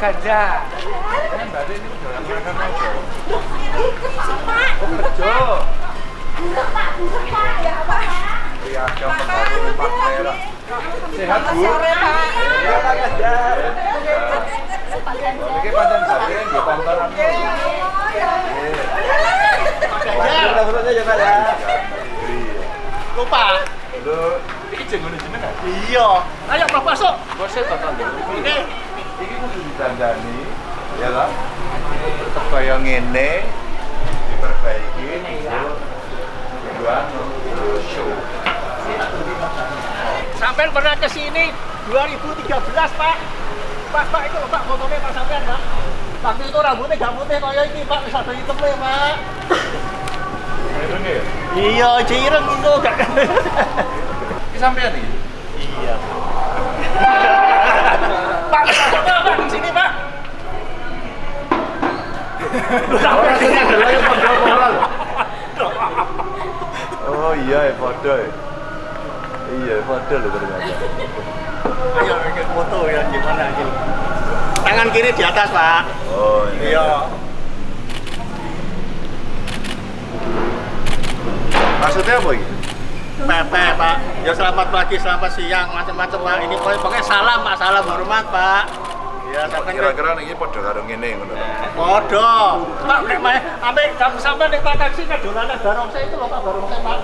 Kan ini Oh, kerja. ya. Iya, Merah. Sehat, Bu? Sore Pak. Iya, Pak ya, ya. Lupa. Lho, iki jenenge jenengan. Iya. Ayo Mas masuk. Bosnya tonton dulu. Kudu ditandani, ya? Tetep kaya ngene diperbaiki tujuan show. sampean pernah ke sini 2013, Pak. Pak, Pak itu Pak fotonya Pak sampean, Pak. Waktu itu rambutnya gak putih kayak ini, Pak. Wis ada hitamnya, Pak. Ya? Iya, jireng itu gak. Sampean iki. iya. Pak, Pak, Pak, di sini, moral. Oh iya, ya padha ya. Iya, padha lho ternyata. Ayo bikin foto ya gimana ini. Tangan kiri di atas, Pak. Oh ini. Iya. Maksudnya apa ini? Pepe, Pak. Ya selamat pagi, selamat siang, macam-macam, Pak. Ini pokoknya, salam, Pak. Salam hormat, Pak. Ya, Kira-kira ini padha karo ngene ngono. Podo. Pak, nek mae ambek kamu sampai nek tak taksi ke dolanan barongsai itu loh Pak barongsai Pak.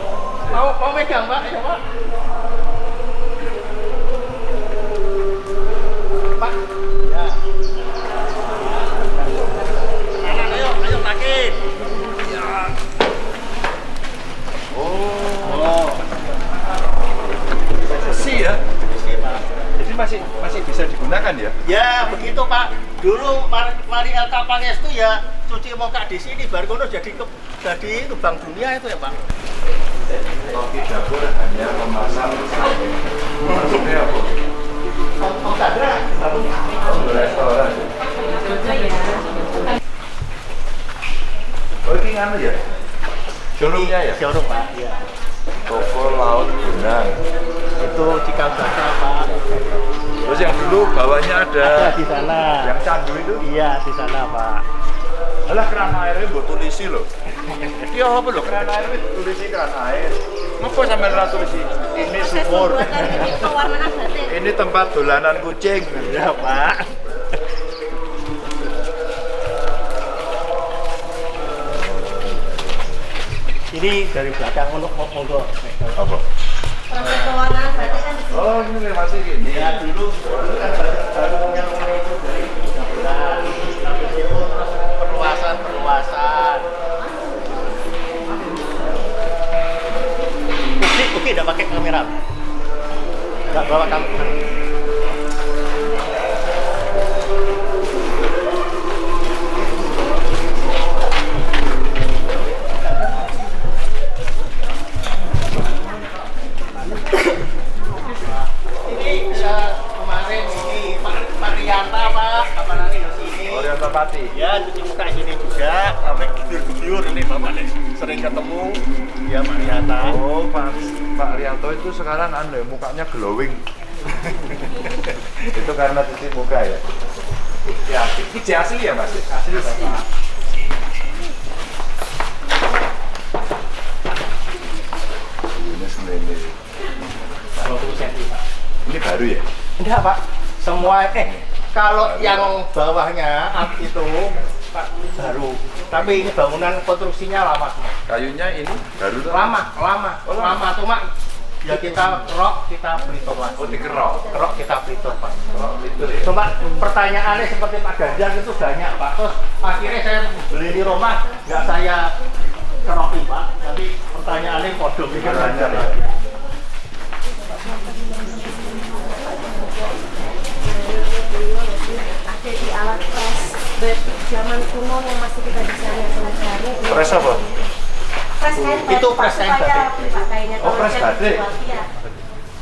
Mau mau megang Pak, ya Pak. Pak. Ya. Ya? Ya begitu Pak. Dulu mari, mari LK Pangestu ya cuci muka di sini baru kono jadi ke, jadi itu Bank Dunia itu ya Pak. Koki dapur hanya memasang samping. Maksudnya apa? Restoran. Oh, ini nganu ya? Showroomnya ya? Showroom Pak. Iya. Toko Laut Benang. Itu cikal bakal Pak. Terus yang dulu bawahnya ada Ada di sana. yang candu itu. Iya di sana Pak. Alah keran airnya buat tulisi loh. Iya apa loh keran air itu tulisi keran air. Ngapa sampai ora tulisi? Ini sumur. ini tempat dolanan kucing. Ya Pak. Ini dari belakang untuk mau monggo. Apa? Proses pewarnaan batik. Oh ini masih gini. Ya dulu dulu kan baru baru punya itu dari 2013 sampai situ terus perluasan perluasan. Oke oke udah pakai kamera. Nggak bawa kamera. Oriental Pati. Ya cuci muka di sini juga sampai guyur ini Bapak nih sering ketemu ya Pak Rianta. Oh Pak Pak Rianto itu sekarang anu ya, mukanya glowing. itu karena cuci muka ya. Ya, ini asli ya Mas? Asli Bapak. Ini sebenarnya ini. 20 cm Pak. Ini baru ya? Enggak Pak, semua eh kalau yang bawahnya itu baru. Tapi ini bangunan konstruksinya lama semua. Kayunya ini baru? Lama, lama, Oh, lama. cuma ya kita rok kita pelito lagi. Oh dikerok. Kerok kita pelito Pak. Oh, itu ya. Cuma pertanyaannya seperti Pak Ganjar itu banyak Pak. Terus akhirnya saya beli di rumah nggak saya keroki Pak. Tapi pertanyaannya podo pikir Ganjar, ya. Ada di alat pres bed zaman kuno yang masih kita bisa lihat pelajari. Pres apa? Pres kain Itu pres kain supaya batik. Oh, Kalau pres yang batik.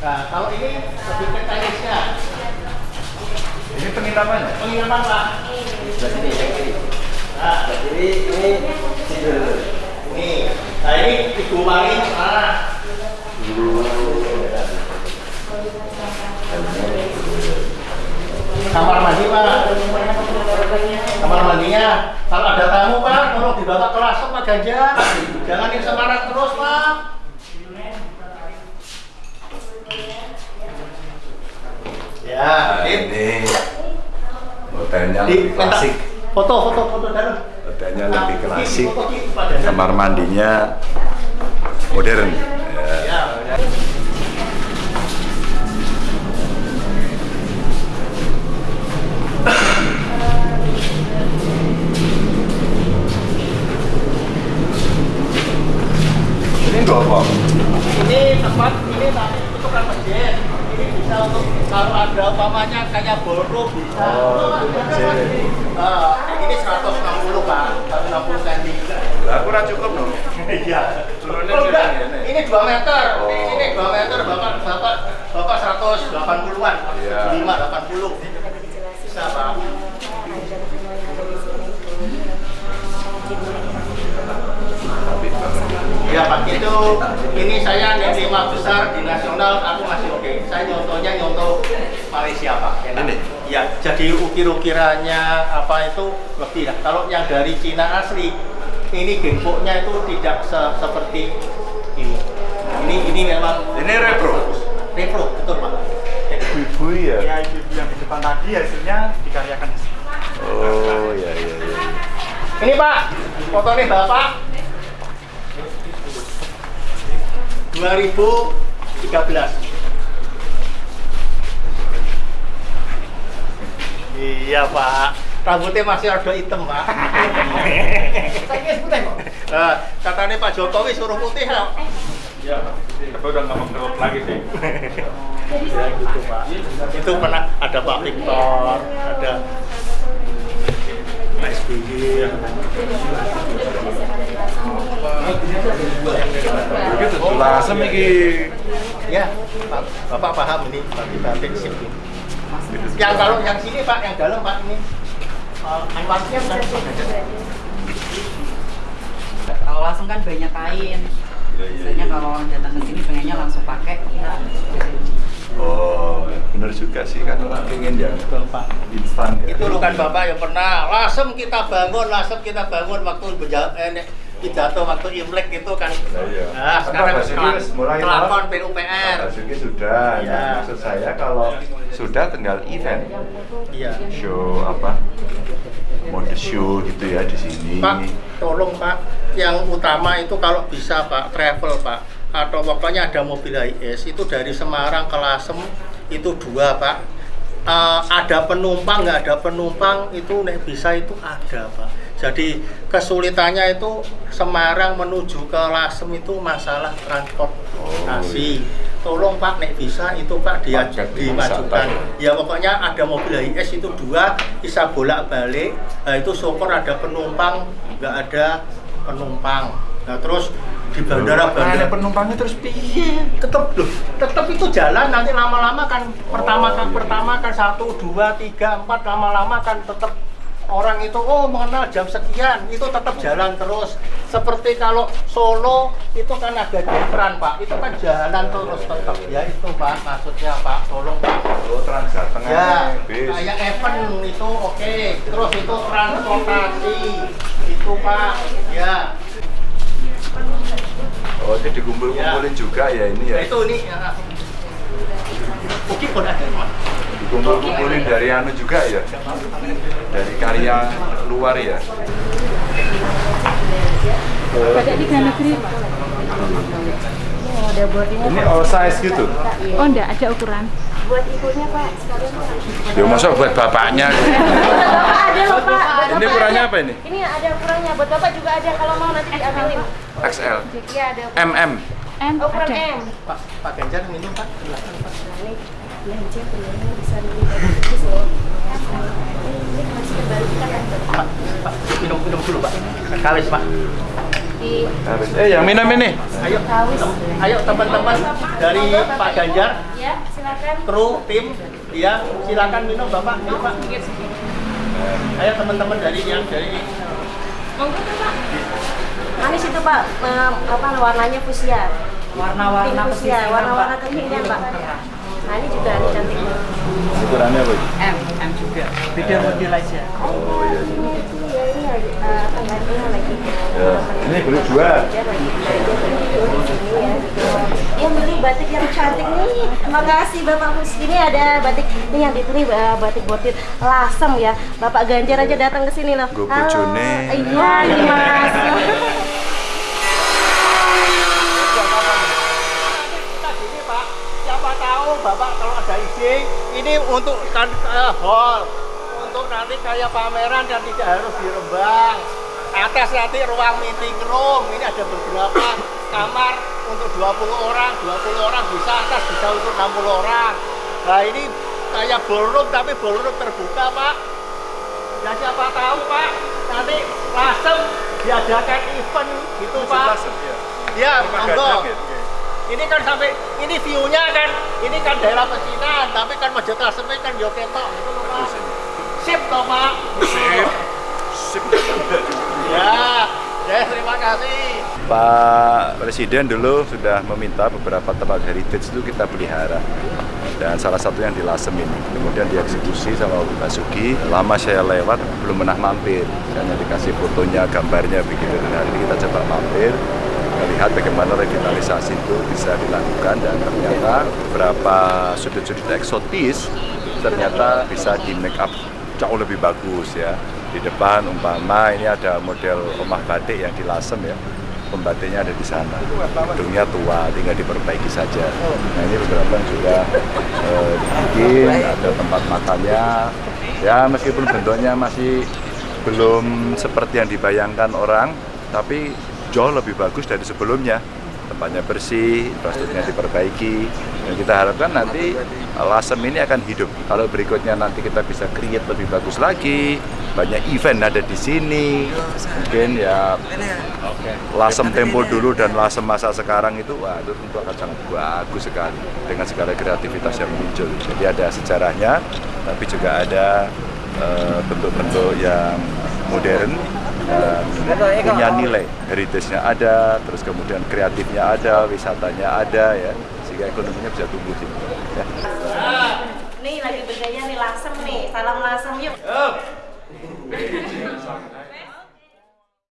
Nah, kalau ini lebih ke teknisnya. Ini penginapannya? Pengiriman Pak. Nah, jadi ini ini. Nah, ini ibu wangi mana? kamar mandi pak. Kamar mandinya. Kalau ada tamu pak tolong dibawa ke langsung pak Ganjar. Jangan yang Semarang terus pak. Ya nah, ini hotelnya lebih klasik. Foto foto foto dalam. Hotelnya nah, lebih klasik. kamar mandinya modern. Ya. ya. Ora cukup no. Iya. Enggak. segini, ini. Ini 2 meter. Oh. Ini ini 2 meter Bapak Bapak Bapak 180-an. Iya. 75 80. Bisa, Pak. Iya Pak, itu ini saya yang lima besar di nasional aku masih oke. Saya nyontohnya nyontoh Malaysia Pak. Enak. Ini? Iya, jadi ukir-ukirannya apa itu lebih lah. Kalau yang dari Cina asli, ini gempoknya itu tidak se- seperti ini. Ini ini memang Ini repro. repro, betul Pak. Ibu ya. Ya, ibu yang di depan tadi hasilnya dikaryakan di sini. Oh ya ya ya. Ini Pak, fotonya Bapak 2013. Iya Pak, rambutnya masih ada hitam Pak. Saya putih kok. Nah, katanya Pak Jokowi suruh putih loh. Ya, tapi udah nggak mau lagi sih. Ya gitu Pak. Itu pernah ada Pak Victor, ada Pak SBY. Begitu tuh lasem iki. Ya, Pak, Bapak paham ini bagi batik sip. Yang kalau yang sini Pak, yang dalam Pak ini. Uh, Anwarnya bukan. Kalau langsung kan banyak kain. Iya, Biasanya kalau orang datang ke sini pengennya langsung pakai. Oh, bener juga sih kan orang pengen yang Betul Pak. instan ya. Itu kan Bapak yang pernah lasem kita bangun, lasem kita bangun waktu eh, pidato waktu Imlek itu kan. Nah, iya. Nah, sekarang Pak Basuki wis mulai kelakon Pak. PUPR. Basuki sudah. Nah, Iya. maksud saya kalau sudah tinggal event, Iya. show apa, mode show gitu ya di sini. Pak, tolong Pak, yang utama itu kalau bisa Pak, travel Pak, atau pokoknya ada mobil HIS itu dari Semarang ke Lasem itu dua Pak. Eh, ada penumpang nggak ada penumpang itu nek bisa itu ada Pak. Jadi kesulitannya itu Semarang menuju ke Lasem itu masalah transportasi. Tolong Pak nek bisa itu Pak dia dimajukan. Ya pokoknya ada mobil HIS itu dua bisa bolak balik. Nah, itu syukur ada penumpang, nggak ada penumpang. Nah terus di bandara bandara penumpangnya terus piye? tetap loh, tetap itu jalan nanti lama-lama kan pertama kan pertama kan satu dua tiga empat lama-lama kan tetap orang itu oh mengenal jam sekian itu tetap jalan terus seperti kalau Solo itu kan ada Jepran pak itu kan jalan terus tetap ya itu pak maksudnya pak tolong pak Oh, trans Jateng Ya, bis. kayak event itu oke. Terus itu transportasi, itu Pak. Ya, Oh, itu dikumpul-kumpulin juga ya ini ya. nah, itu ini. Ya. Oke, ada Pak. Dikumpul-kumpulin dari anu juga ya. Dari karya luar ya. Tiga negeri. Oh, ada boardingnya Ini all size gitu. Oh enggak, ada ukuran. buat ibunya Pak, sekalian. Ya masa buat bapaknya. Bapak ada loh Pak. Ini ukurannya apa ini? Ini ada ukurannya, buat Bapak juga ada kalau mau nanti diambilin. XL. Iya ada. MM. M Oh, ukuran ada. M. Pak, Pak Ganjar minum Pak. Silakan, Pak. Nah, ini belanja telurnya bisa dibagi loh. Ini masih kembali kan ada. Pak, Pak, minum minum dulu Pak. Kawis Pak. Eh, yang minum ini. Ayo, kawis. ayo teman-teman dari Pak Ganjar, Ya, silakan. kru, tim, ya silakan minum Bapak. Ayo Pak. Ayo teman-teman dari yang dari Monggo Pak. Manis itu Pak, Eh, apa warnanya fuchsia. Warna-warna fuchsia, pesisir, warna-warna kekinian Pak. Nah, ini juga cantik. Ukurannya apa? ini? M, M juga. Beda model aja. Oh, iya, ini itu ya ini lagi eh. Ya, ini beli dua. Lagi belajar tidur di sini ya. Dia milih batik yang cantik nih. Makasih Bapak Hus. Ini ada batik ini yang dipilih eh, batik botit lasem ya. Bapak Ganjar aja datang ke sini loh. Gue bojone. Iya, ini Mas. kita gini Pak, tahu Bapak kalau ada ide, ini untuk kan eh, hall, untuk nanti kayak pameran dan tidak harus di Rembang. Atas nanti ruang meeting room, ini ada beberapa kamar untuk 20 orang, 20 orang bisa atas bisa untuk 60 orang. Nah ini kayak ballroom tapi ballroom terbuka Pak. Ya siapa tahu Pak, nanti lasem diadakan event gitu Pak. Ya, monggo. Ini kan sampai ini view-nya kan ini kan daerah pecinan, tapi kan masjid Lasem kan yo ketok gitu loh, Pak. Sip toh, Pak. Sip. Sip. Ya, ya terima kasih. Pak Presiden dulu sudah meminta beberapa tempat heritage itu kita pelihara dan salah satu yang di Lasem ini kemudian dieksekusi sama Pak Basuki lama saya lewat belum pernah mampir saya hanya dikasih fotonya gambarnya begitu dan hari ini kita coba mampir melihat bagaimana revitalisasi itu bisa dilakukan dan ternyata beberapa sudut-sudut eksotis ternyata bisa di make up jauh lebih bagus ya. Di depan umpama ini ada model rumah batik yang di Lasem ya. Pembatiknya ada di sana. Gedungnya tua tinggal diperbaiki saja. Nah ini beberapa yang sudah eh, ada tempat makannya. Ya meskipun bentuknya masih belum seperti yang dibayangkan orang tapi jauh lebih bagus dari sebelumnya. Tempatnya bersih, infrastrukturnya diperbaiki. Dan kita harapkan nanti Lasem ini akan hidup. Kalau berikutnya nanti kita bisa create lebih bagus lagi banyak event ada di sini. Mungkin ya Lasem tempo dulu dan Lasem masa sekarang itu wah itu tentu akan sangat bagus sekali dengan segala kreativitas yang muncul. Jadi ada sejarahnya tapi juga ada eh, bentuk-bentuk yang modern dan punya nilai heritage-nya ada, terus kemudian kreatifnya ada, wisatanya ada ya, sehingga ekonominya bisa tumbuh sih. Ya. Nih lagi bergaya nih lasem nih. Salam lasem yuk.